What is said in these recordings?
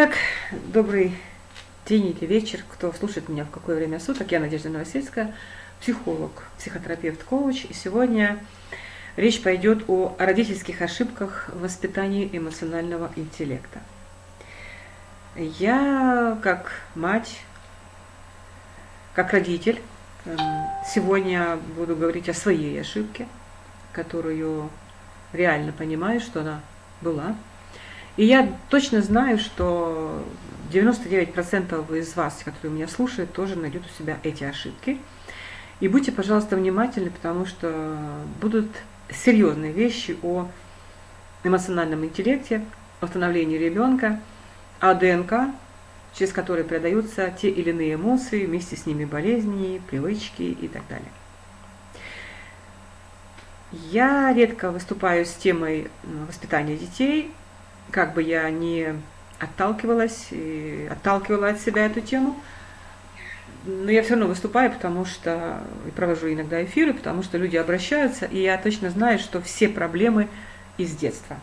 Итак, добрый день или вечер, кто слушает меня в какое время суток. Я Надежда Новосельская, психолог, психотерапевт, коуч. И сегодня речь пойдет о родительских ошибках в воспитании эмоционального интеллекта. Я, как мать, как родитель, эм, сегодня буду говорить о своей ошибке, которую реально понимаю, что она была – и я точно знаю, что 99% из вас, которые меня слушают, тоже найдут у себя эти ошибки. И будьте, пожалуйста, внимательны, потому что будут серьезные вещи о эмоциональном интеллекте, о становлении ребенка, о ДНК, через который передаются те или иные эмоции, вместе с ними болезни, привычки и так далее. Я редко выступаю с темой воспитания детей, как бы я не отталкивалась и отталкивала от себя эту тему, но я все равно выступаю, потому что и провожу иногда эфиры, потому что люди обращаются, и я точно знаю, что все проблемы из детства.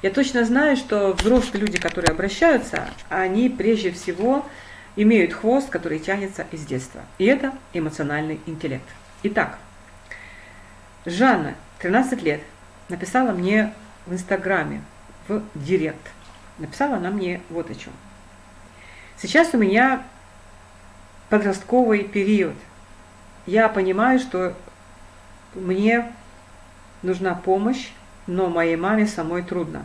Я точно знаю, что взрослые люди, которые обращаются, они прежде всего имеют хвост, который тянется из детства. И это эмоциональный интеллект. Итак, Жанна, 13 лет, написала мне в Инстаграме, в директ. Написала она мне вот о чем. Сейчас у меня подростковый период. Я понимаю, что мне нужна помощь, но моей маме самой трудно.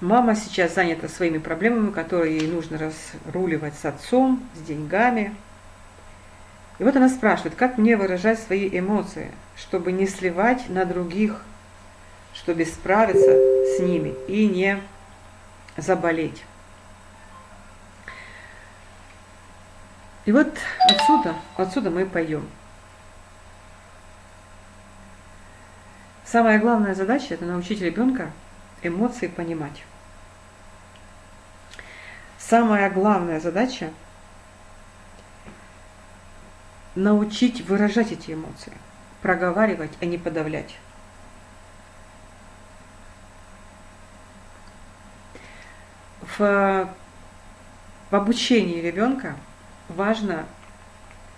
Мама сейчас занята своими проблемами, которые ей нужно разруливать с отцом, с деньгами. И вот она спрашивает, как мне выражать свои эмоции, чтобы не сливать на других чтобы справиться с ними и не заболеть. И вот отсюда, отсюда мы пойдем. Самая главная задача – это научить ребенка эмоции понимать. Самая главная задача – научить выражать эти эмоции, проговаривать, а не подавлять. В, в обучении ребенка важно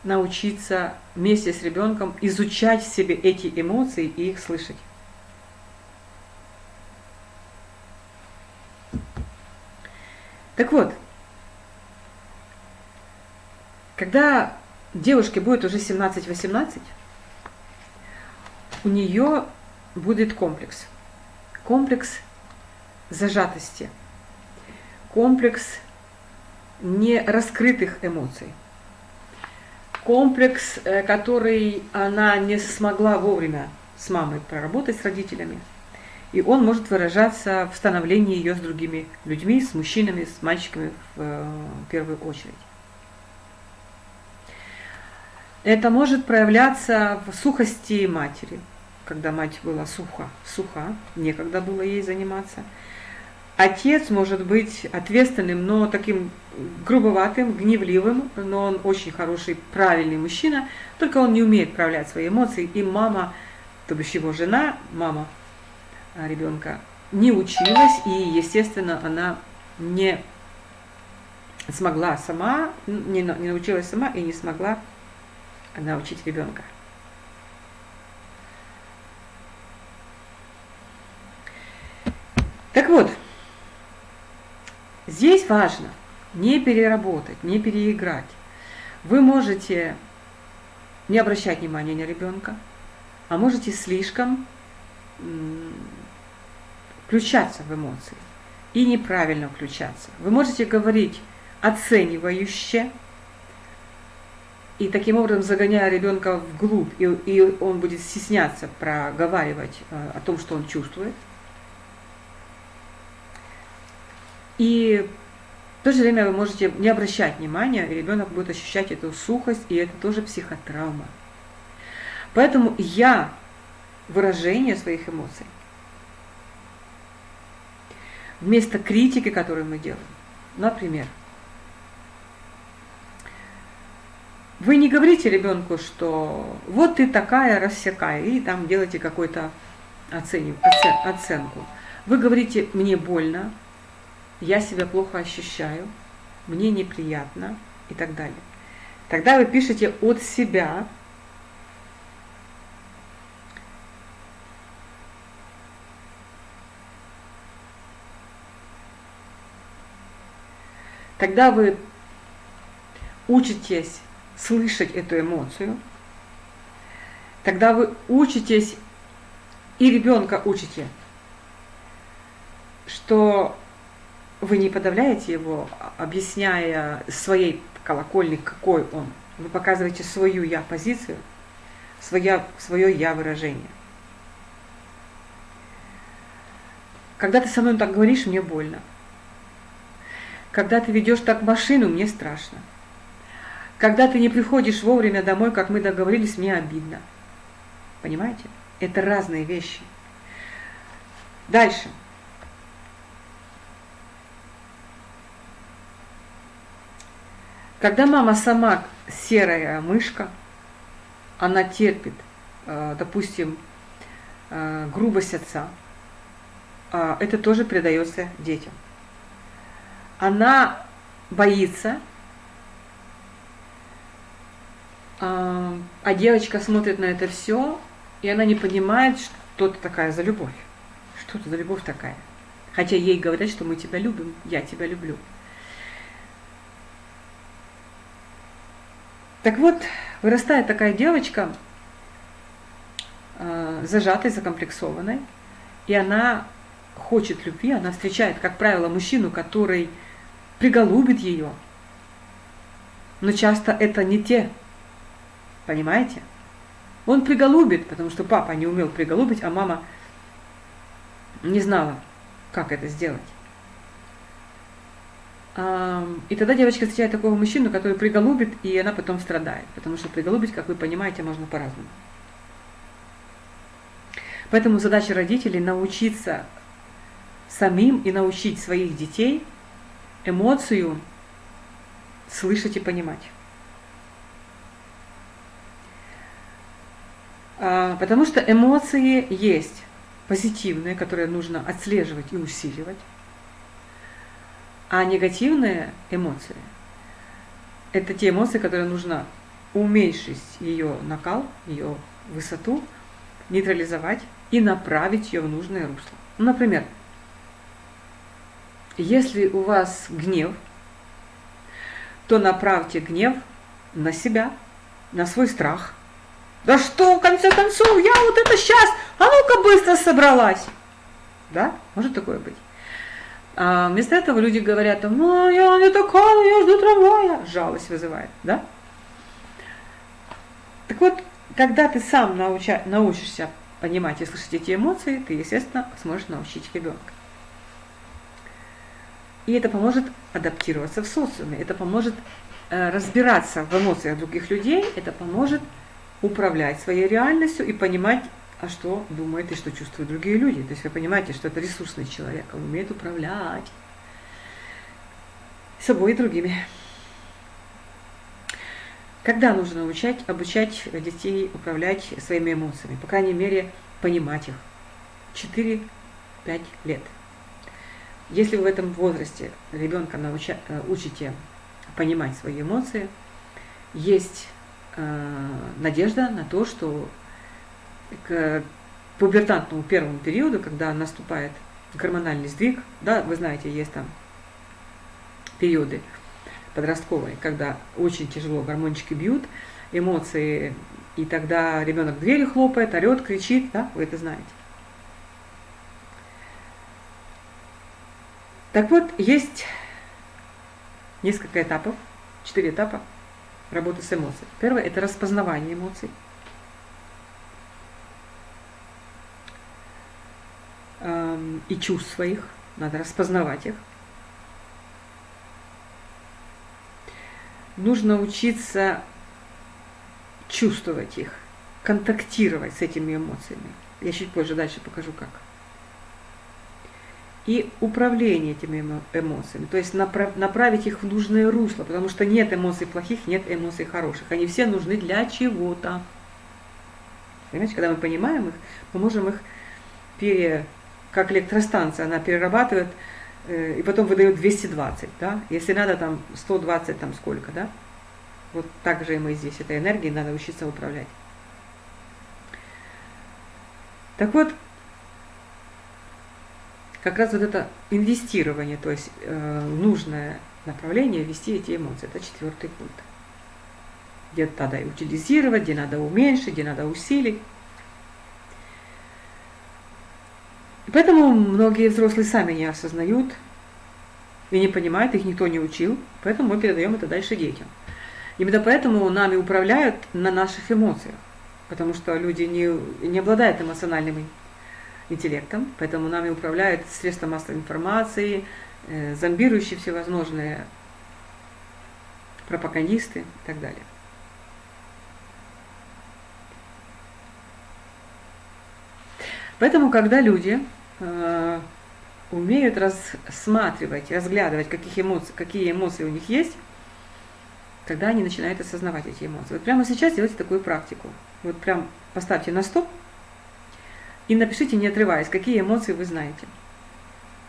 научиться вместе с ребенком изучать в себе эти эмоции и их слышать. Так вот, когда девушке будет уже 17-18, у нее будет комплекс. Комплекс зажатости – комплекс нераскрытых эмоций. Комплекс, э, который она не смогла вовремя с мамой проработать, с родителями. И он может выражаться в становлении ее с другими людьми, с мужчинами, с мальчиками в э, первую очередь. Это может проявляться в сухости матери, когда мать была суха, суха, некогда было ей заниматься – Отец может быть ответственным, но таким грубоватым, гневливым, но он очень хороший, правильный мужчина, только он не умеет проявлять свои эмоции. И мама, то бишь его жена, мама а, ребенка, не училась, и, естественно, она не смогла сама, не, не научилась сама и не смогла научить ребенка. Так вот, Здесь важно не переработать, не переиграть. Вы можете не обращать внимания на ребенка, а можете слишком включаться в эмоции и неправильно включаться. Вы можете говорить оценивающе, и таким образом загоняя ребенка вглубь, и, и он будет стесняться проговаривать э, о том, что он чувствует – И в то же время вы можете не обращать внимания, и ребенок будет ощущать эту сухость, и это тоже психотравма. Поэтому я выражение своих эмоций вместо критики, которую мы делаем. Например, вы не говорите ребенку, что вот ты такая, рассекая, и там делаете какую-то оценку. Вы говорите, мне больно, я себя плохо ощущаю, мне неприятно и так далее. Тогда вы пишете от себя, Тогда вы учитесь слышать эту эмоцию, тогда вы учитесь и ребенка учите, что вы не подавляете его, объясняя своей колокольни, какой он. Вы показываете свою я-позицию, свое, свое я-выражение. Когда ты со мной так говоришь, мне больно. Когда ты ведешь так машину, мне страшно. Когда ты не приходишь вовремя домой, как мы договорились, мне обидно. Понимаете? Это разные вещи. Дальше. Когда мама сама серая мышка, она терпит, э, допустим, э, грубость отца, а это тоже передается детям. Она боится, а, а девочка смотрит на это все, и она не понимает, что это такая за любовь. Что это за любовь такая? Хотя ей говорят, что мы тебя любим, я тебя люблю. Так вот, вырастает такая девочка, э, зажатой, закомплексованной, и она хочет любви, она встречает, как правило, мужчину, который приголубит ее. Но часто это не те, понимаете? Он приголубит, потому что папа не умел приголубить, а мама не знала, как это сделать. И тогда девочка встречает такого мужчину, который приголубит, и она потом страдает. Потому что приголубить, как вы понимаете, можно по-разному. Поэтому задача родителей научиться самим и научить своих детей эмоцию слышать и понимать. А, потому что эмоции есть позитивные, которые нужно отслеживать и усиливать. А негативные эмоции – это те эмоции, которые нужно уменьшить ее накал, ее высоту, нейтрализовать и направить ее в нужное русло. Ну, например, если у вас гнев, то направьте гнев на себя, на свой страх. Да что, в конце концов, я вот это сейчас, а ну-ка быстро собралась. Да, может такое быть. А вместо этого люди говорят, ну, я не такая, я жду трамвая. Жалость вызывает, да? Так вот, когда ты сам науча, научишься понимать и слышать эти эмоции, ты, естественно, сможешь научить ребенка. И это поможет адаптироваться в социуме, это поможет э, разбираться в эмоциях других людей, это поможет управлять своей реальностью и понимать а что думают и что чувствуют другие люди. То есть вы понимаете, что это ресурсный человек, он умеет управлять собой и другими. Когда нужно научать, обучать детей управлять своими эмоциями? По крайней мере, понимать их. 4-5 лет. Если вы в этом возрасте ребенка науча, э, учите понимать свои эмоции, есть э, надежда на то, что к пубертантному первому периоду, когда наступает гормональный сдвиг, да, вы знаете, есть там периоды подростковые, когда очень тяжело гормончики бьют, эмоции, и тогда ребенок двери хлопает, орет, кричит, да, вы это знаете. Так вот, есть несколько этапов, четыре этапа работы с эмоциями. Первое – это распознавание эмоций. И чувств своих, надо распознавать их. Нужно учиться чувствовать их, контактировать с этими эмоциями. Я чуть позже дальше покажу как. И управление этими эмоциями, то есть направ, направить их в нужное русло, потому что нет эмоций плохих, нет эмоций хороших. Они все нужны для чего-то. Понимаете, когда мы понимаем их, мы можем их пере как электростанция, она перерабатывает э, и потом выдает 220, да, если надо там 120, там сколько, да, вот так же и мы здесь, этой энергией надо учиться управлять. Так вот, как раз вот это инвестирование, то есть э, нужное направление вести эти эмоции, это четвертый пункт. Где надо утилизировать, где надо уменьшить, где надо усилить. И поэтому многие взрослые сами не осознают и не понимают, их никто не учил, поэтому мы передаем это дальше детям. Именно поэтому нами управляют на наших эмоциях, потому что люди не, не обладают эмоциональным интеллектом, поэтому нами управляют средства массовой информации, э, зомбирующие всевозможные пропагандисты и так далее. Поэтому, когда люди э, умеют рассматривать, разглядывать, каких эмоций, какие эмоции у них есть, тогда они начинают осознавать эти эмоции. Вот прямо сейчас делайте такую практику. Вот прям поставьте на стоп и напишите, не отрываясь, какие эмоции вы знаете.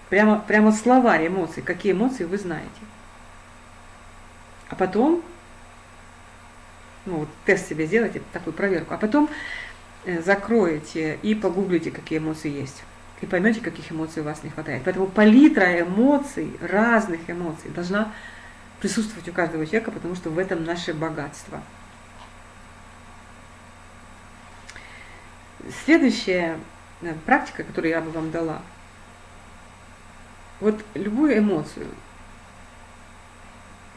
Прямо, прямо словарь эмоций, какие эмоции вы знаете. А потом, ну вот тест себе сделайте, такую проверку, а потом э, закроете и погуглите, какие эмоции есть. И поймете, каких эмоций у вас не хватает. Поэтому палитра эмоций, разных эмоций, должна присутствовать у каждого человека, потому что в этом наше богатство. Следующая э, практика, которую я бы вам дала, вот любую эмоцию,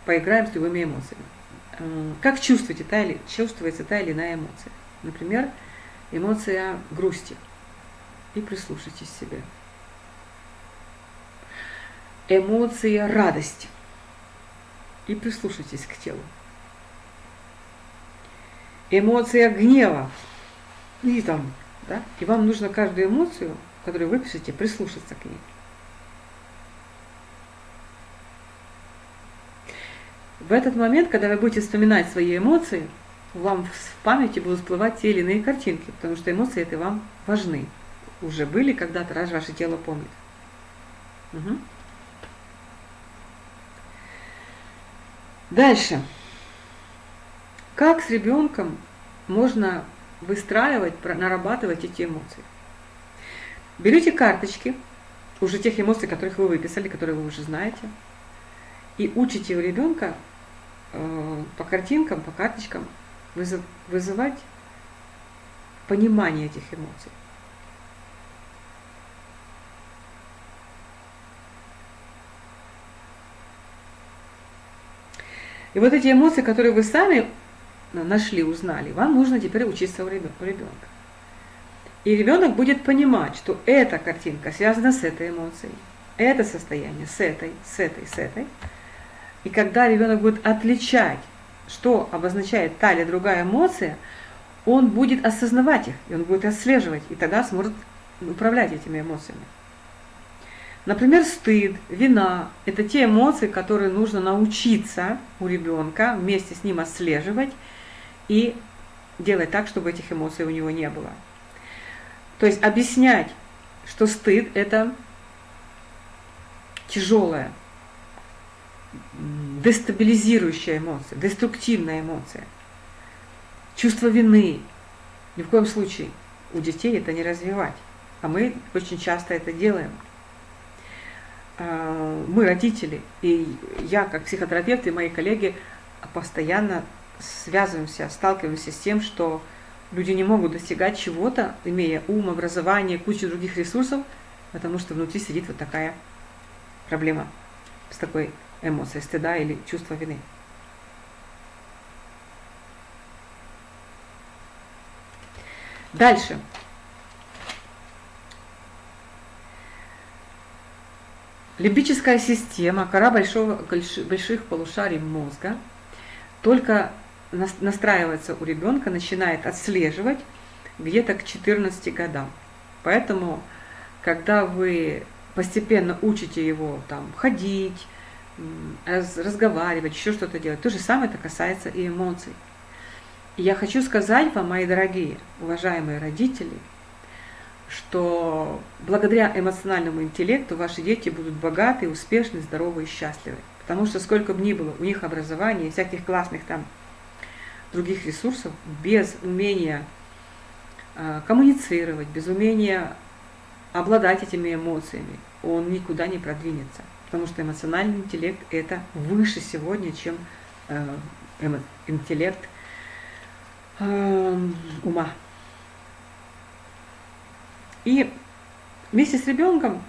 поиграем с любыми эмоциями. Как чувствуете та или, чувствуется та или иная эмоция? Например, эмоция грусти. И прислушайтесь к себе. Эмоция радости. И прислушайтесь к телу. Эмоция гнева и там, да, и вам нужно каждую эмоцию, которую вы пишете, прислушаться к ней. В этот момент, когда вы будете вспоминать свои эмоции, вам в памяти будут всплывать те или иные картинки, потому что эмоции это вам важны. Уже были когда-то, раз ваше тело помнит. Угу. Дальше. Как с ребенком можно выстраивать, нарабатывать эти эмоции. Берете карточки, уже тех эмоций, которых вы выписали, которые вы уже знаете, и учите у ребенка э, по картинкам, по карточкам вызывать понимание этих эмоций. И вот эти эмоции, которые вы сами нашли, узнали, вам нужно теперь учиться у ребенка. И ребенок будет понимать, что эта картинка связана с этой эмоцией, это состояние с этой, с этой, с этой. И когда ребенок будет отличать, что обозначает та или другая эмоция, он будет осознавать их, и он будет отслеживать, и тогда сможет управлять этими эмоциями. Например, стыд, вина – это те эмоции, которые нужно научиться у ребенка вместе с ним отслеживать и делать так, чтобы этих эмоций у него не было. То есть объяснять, что стыд – это тяжелая, дестабилизирующая эмоция, деструктивная эмоция. Чувство вины ни в коем случае у детей это не развивать. А мы очень часто это делаем. А, мы, родители, и я, как психотерапевт, и мои коллеги постоянно связываемся, сталкиваемся с тем, что люди не могут достигать чего-то, имея ум, образование, кучу других ресурсов, потому что внутри сидит вот такая проблема с такой эмоцией стыда или чувства вины. Дальше. Лимбическая система, кора большого, больших полушарий мозга, только настраивается у ребенка, начинает отслеживать где-то к 14 годам. Поэтому, когда вы постепенно учите его там ходить, разговаривать, еще что-то делать, то же самое это касается и эмоций. И я хочу сказать вам, мои дорогие, уважаемые родители, что благодаря эмоциональному интеллекту ваши дети будут богаты, успешны, здоровы и счастливы. Потому что сколько бы ни было у них образования, всяких классных там других ресурсов, без умения э, коммуницировать, без умения обладать этими эмоциями, он никуда не продвинется. Потому что эмоциональный интеллект это выше сегодня, чем э, интеллект э, ума. И вместе с ребенком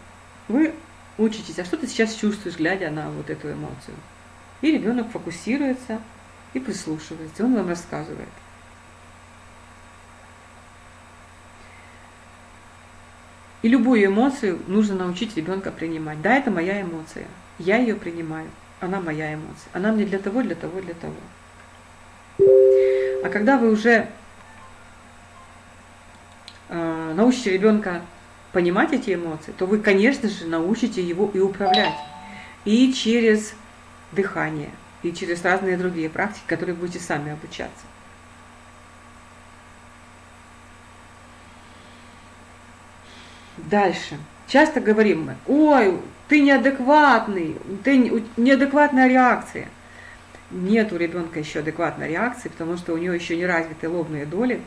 вы учитесь, а что ты сейчас чувствуешь, глядя на вот эту эмоцию. И ребенок фокусируется и прислушивается, он вам рассказывает. И любую эмоцию нужно научить ребенка принимать. Да, это моя эмоция. Я ее принимаю. Она моя эмоция. Она мне для того, для того, для того. А когда вы уже научите ребенка понимать эти эмоции, то вы, конечно же, научите его и управлять. И через дыхание, и через разные другие практики, которые будете сами обучаться. Дальше. Часто говорим мы, ой, ты неадекватный, ты неадекватная реакция. Нет у ребенка еще адекватной реакции, потому что у него еще не развиты лобные доли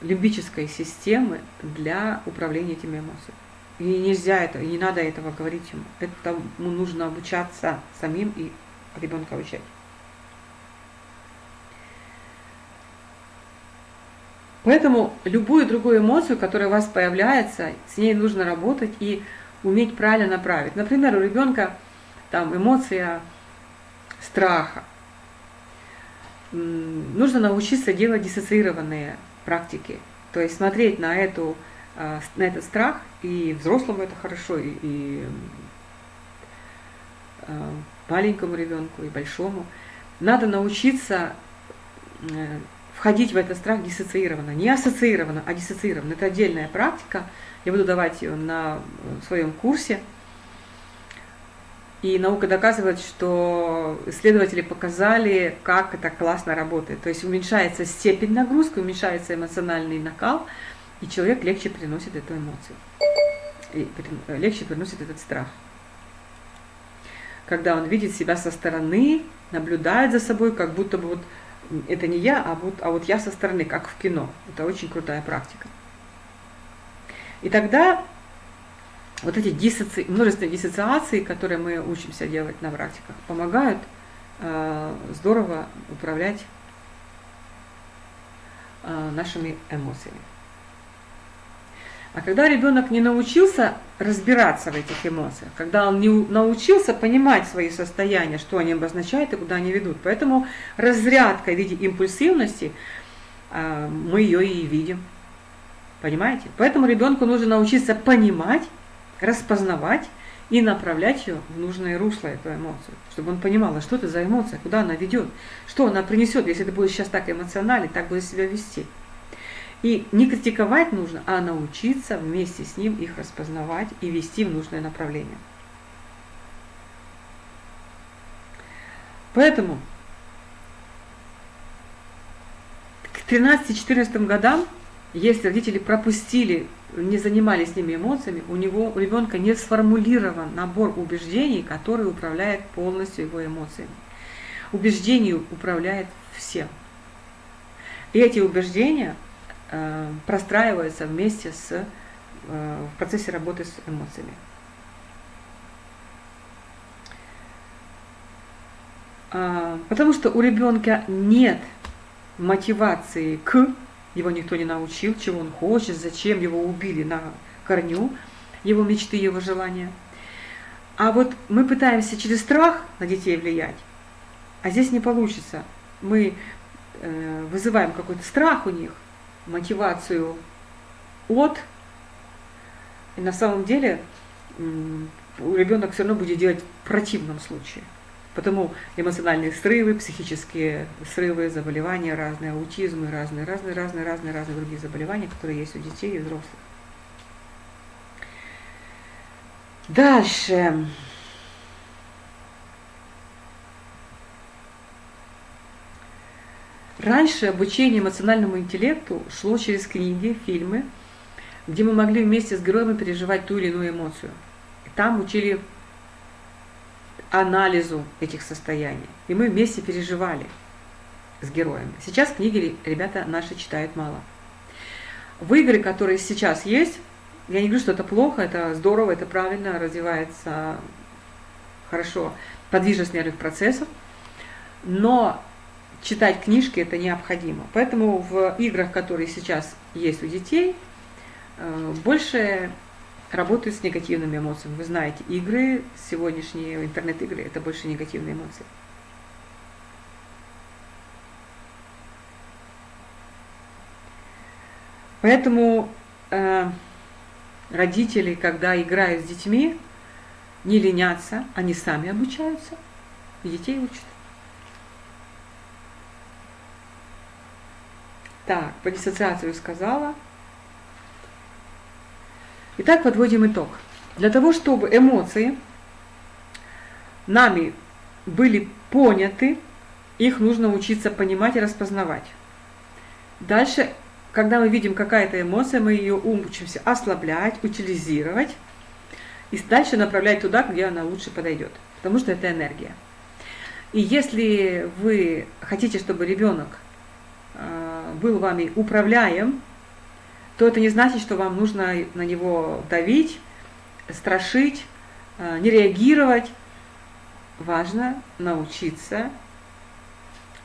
лимбической системы для управления этими эмоциями. И нельзя это, не надо этого говорить ему. Этому нужно обучаться самим и ребенка обучать. Поэтому любую другую эмоцию, которая у вас появляется, с ней нужно работать и уметь правильно направить. Например, у ребенка там эмоция страха. Нужно научиться делать диссоциированные практики. То есть смотреть на, эту, а, на этот страх, и взрослому это хорошо, и, и а, маленькому ребенку, и большому. Надо научиться э, входить в этот страх диссоциированно. Не ассоциированно, а диссоциированно. Это отдельная практика. Я буду давать ее на своем курсе. И наука доказывает, что исследователи показали, как это классно работает. То есть уменьшается степень нагрузки, уменьшается эмоциональный накал, и человек легче переносит эту эмоцию. И легче переносит этот страх. Когда он видит себя со стороны, наблюдает за собой, как будто бы вот это не я, а вот, а вот я со стороны, как в кино. Это очень крутая практика. И тогда вот эти диссоци... множественные диссоциации, которые мы учимся делать на практиках, помогают э, здорово управлять э, нашими эмоциями. А когда ребенок не научился разбираться в этих эмоциях, когда он не научился понимать свои состояния, что они обозначают и куда они ведут, поэтому разрядка в виде импульсивности, а, мы ее и видим. Понимаете? Поэтому ребенку нужно научиться понимать, распознавать и направлять ее в нужное русло, эту эмоцию, чтобы он понимал, а что это за эмоция, куда она ведет, что она принесет, если ты будешь сейчас так эмоционально, так будешь себя вести. И не критиковать нужно, а научиться вместе с ним их распознавать и вести в нужное направление. Поэтому к 13-14 годам, если родители пропустили, не занимались с ними эмоциями, у него, у ребенка не сформулирован набор убеждений, который управляет полностью его эмоциями. Убеждение управляет всем. И эти убеждения – Э, простраивается вместе с, э, в процессе работы с эмоциями. А, потому что у ребенка нет мотивации к, его никто не научил, чего он хочет, зачем его убили на корню, его мечты, его желания. А вот мы пытаемся через страх на детей влиять, а здесь не получится. Мы э, вызываем какой-то страх у них, мотивацию от, и на самом деле ребенок все равно будет делать в противном случае. Потому эмоциональные срывы, психические срывы, заболевания разные, аутизмы разные, разные, разные, разные, разные другие заболевания, которые есть у детей и взрослых. Дальше. Раньше обучение эмоциональному интеллекту шло через книги, фильмы, где мы могли вместе с героями переживать ту или иную эмоцию. Там учили анализу этих состояний. И мы вместе переживали с героями. Сейчас книги ребята наши читают мало. В игры, которые сейчас есть, я не говорю, что это плохо, это здорово, это правильно, развивается хорошо подвижность нервных процессов, но читать книжки это необходимо. Поэтому в играх, которые сейчас есть у детей, э, больше работают с негативными эмоциями. Вы знаете, игры, сегодняшние интернет-игры, это больше негативные эмоции. Поэтому э, родители, когда играют с детьми, не ленятся, они сами обучаются, и детей учат. Так, по диссоциацию сказала. Итак, подводим итог. Для того, чтобы эмоции нами были поняты, их нужно учиться понимать и распознавать. Дальше когда мы видим какая-то эмоция, мы ее учимся ослаблять, утилизировать и дальше направлять туда, где она лучше подойдет, потому что это энергия. И если вы хотите, чтобы ребенок э, был вами управляем, то это не значит, что вам нужно на него давить, страшить, э, не реагировать. Важно научиться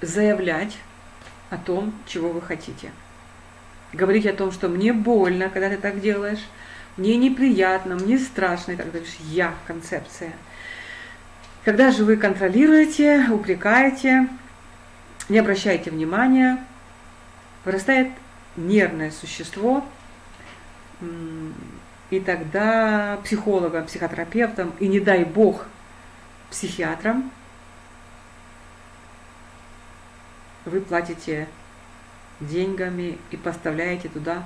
заявлять о том, чего вы хотите говорить о том, что мне больно, когда ты так делаешь, мне неприятно, мне страшно и так далее. Я концепция. Когда же вы контролируете, упрекаете, не обращаете внимания, вырастает нервное существо, и тогда психологам, психотерапевтам, и не дай бог психиатрам, вы платите деньгами и поставляете туда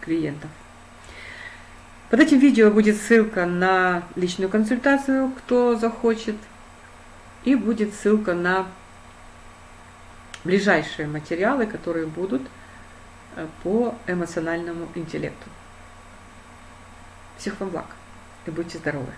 клиентов. Под этим видео будет ссылка на личную консультацию, кто захочет, и будет ссылка на ближайшие материалы, которые будут э, по эмоциональному интеллекту. Всех вам благ и будьте здоровы!